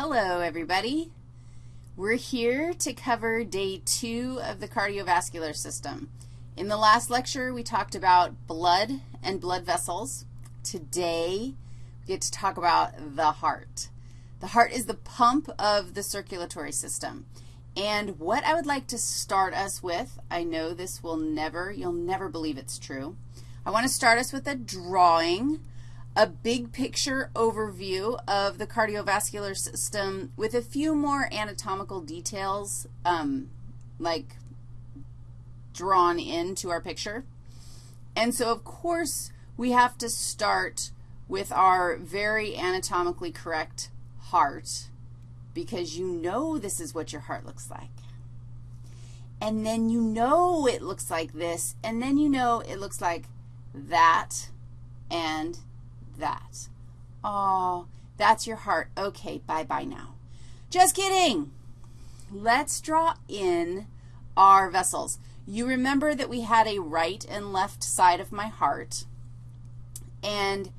Hello, everybody. We're here to cover day two of the cardiovascular system. In the last lecture, we talked about blood and blood vessels. Today, we get to talk about the heart. The heart is the pump of the circulatory system. And what I would like to start us with, I know this will never, you'll never believe it's true. I want to start us with a drawing a big picture overview of the cardiovascular system with a few more anatomical details, um, like drawn into our picture. And so, of course, we have to start with our very anatomically correct heart because you know this is what your heart looks like. And then you know it looks like this, and then you know it looks like that and that. Oh, that's your heart. Okay, bye-bye now. Just kidding. Let's draw in our vessels. You remember that we had a right and left side of my heart, and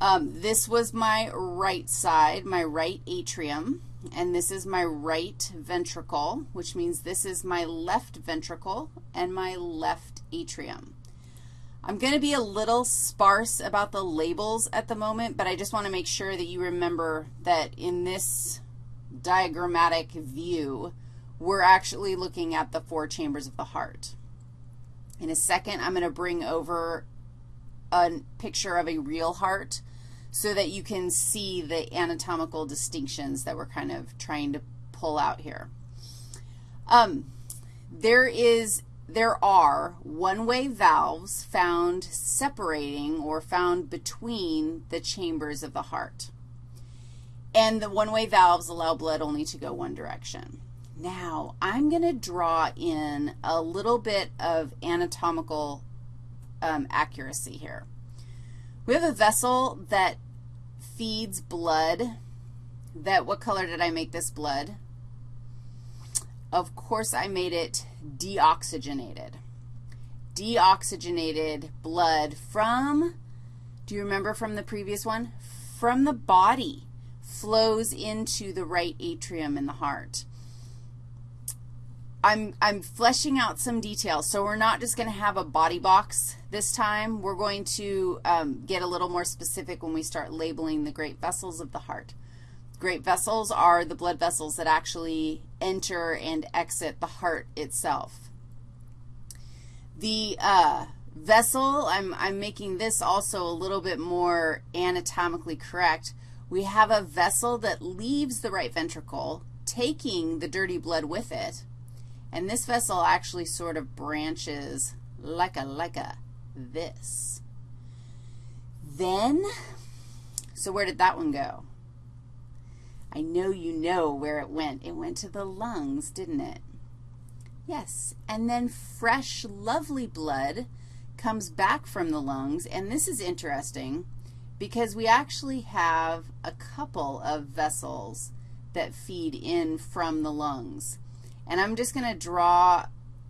um, this was my right side, my right atrium, and this is my right ventricle, which means this is my left ventricle and my left atrium. I'm going to be a little sparse about the labels at the moment, but I just want to make sure that you remember that in this diagrammatic view, we're actually looking at the four chambers of the heart. In a second, I'm going to bring over a picture of a real heart so that you can see the anatomical distinctions that we're kind of trying to pull out here. Um, there is there are one-way valves found separating or found between the chambers of the heart. And the one-way valves allow blood only to go one direction. Now, I'm going to draw in a little bit of anatomical um, accuracy here. We have a vessel that feeds blood. That, what color did I make this blood? Of course, I made it deoxygenated. Deoxygenated blood from, do you remember from the previous one? From the body flows into the right atrium in the heart. I'm, I'm fleshing out some details, so we're not just going to have a body box this time. We're going to um, get a little more specific when we start labeling the great vessels of the heart. Great vessels are the blood vessels that actually enter and exit the heart itself. The uh, vessel, I'm, I'm making this also a little bit more anatomically correct. We have a vessel that leaves the right ventricle, taking the dirty blood with it, and this vessel actually sort of branches like a, like a this. Then, so where did that one go? I know you know where it went. It went to the lungs, didn't it? Yes, and then fresh, lovely blood comes back from the lungs, and this is interesting because we actually have a couple of vessels that feed in from the lungs. And I'm just going to draw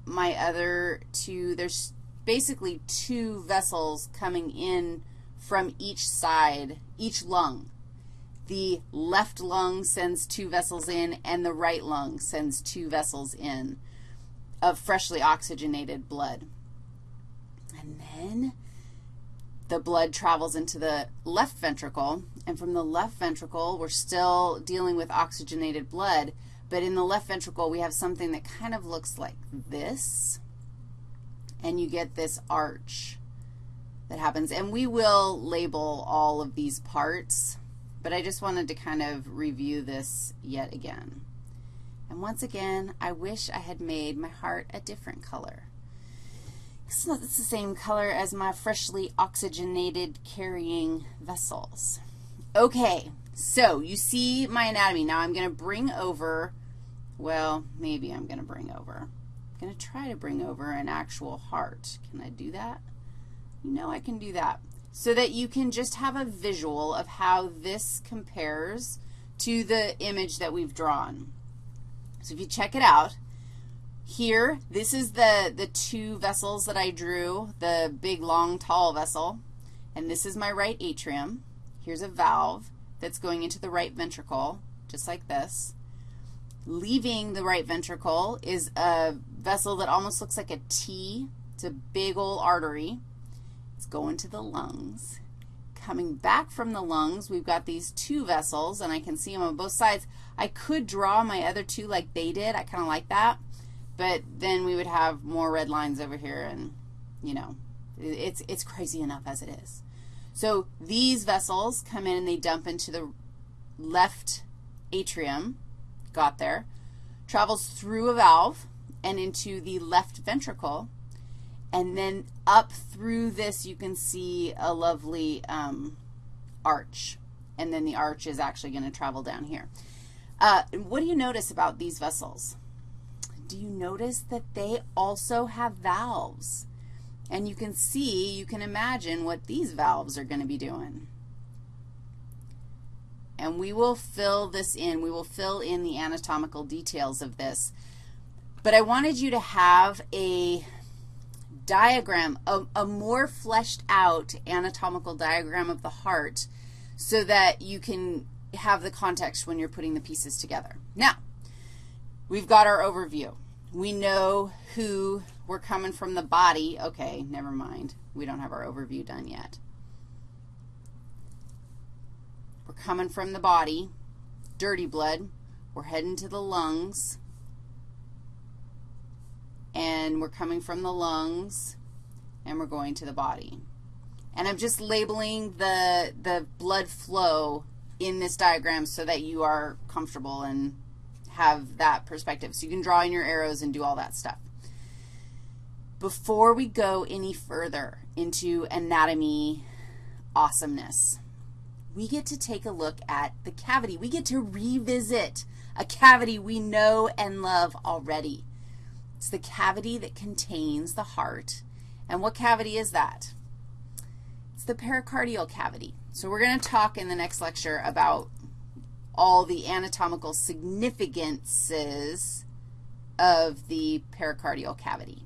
my other two. There's basically two vessels coming in from each side, each lung the left lung sends two vessels in and the right lung sends two vessels in of freshly oxygenated blood. And then the blood travels into the left ventricle, and from the left ventricle, we're still dealing with oxygenated blood, but in the left ventricle, we have something that kind of looks like this, and you get this arch that happens. And we will label all of these parts but I just wanted to kind of review this yet again. And once again, I wish I had made my heart a different color. It's not it's the same color as my freshly oxygenated carrying vessels. Okay, so you see my anatomy. Now I'm going to bring over, well, maybe I'm going to bring over. I'm going to try to bring over an actual heart. Can I do that? You know I can do that so that you can just have a visual of how this compares to the image that we've drawn. So if you check it out, here, this is the, the two vessels that I drew, the big, long, tall vessel, and this is my right atrium. Here's a valve that's going into the right ventricle, just like this. Leaving the right ventricle is a vessel that almost looks like a T. It's a big old artery. It's going to the lungs. Coming back from the lungs, we've got these two vessels, and I can see them on both sides. I could draw my other two like they did. I kind of like that. But then we would have more red lines over here, and, you know, it's, it's crazy enough as it is. So these vessels come in and they dump into the left atrium, got there, travels through a valve and into the left ventricle, and then up through this you can see a lovely um, arch, and then the arch is actually going to travel down here. Uh, what do you notice about these vessels? Do you notice that they also have valves? And you can see, you can imagine what these valves are going to be doing. And we will fill this in. We will fill in the anatomical details of this. But I wanted you to have a diagram, a, a more fleshed out anatomical diagram of the heart so that you can have the context when you're putting the pieces together. Now, we've got our overview. We know who we're coming from the body. Okay, never mind. We don't have our overview done yet. We're coming from the body, dirty blood. We're heading to the lungs. And we're coming from the lungs, and we're going to the body. And I'm just labeling the, the blood flow in this diagram so that you are comfortable and have that perspective. So you can draw in your arrows and do all that stuff. Before we go any further into anatomy awesomeness, we get to take a look at the cavity. We get to revisit a cavity we know and love already. It's the cavity that contains the heart. And what cavity is that? It's the pericardial cavity. So we're going to talk in the next lecture about all the anatomical significances of the pericardial cavity.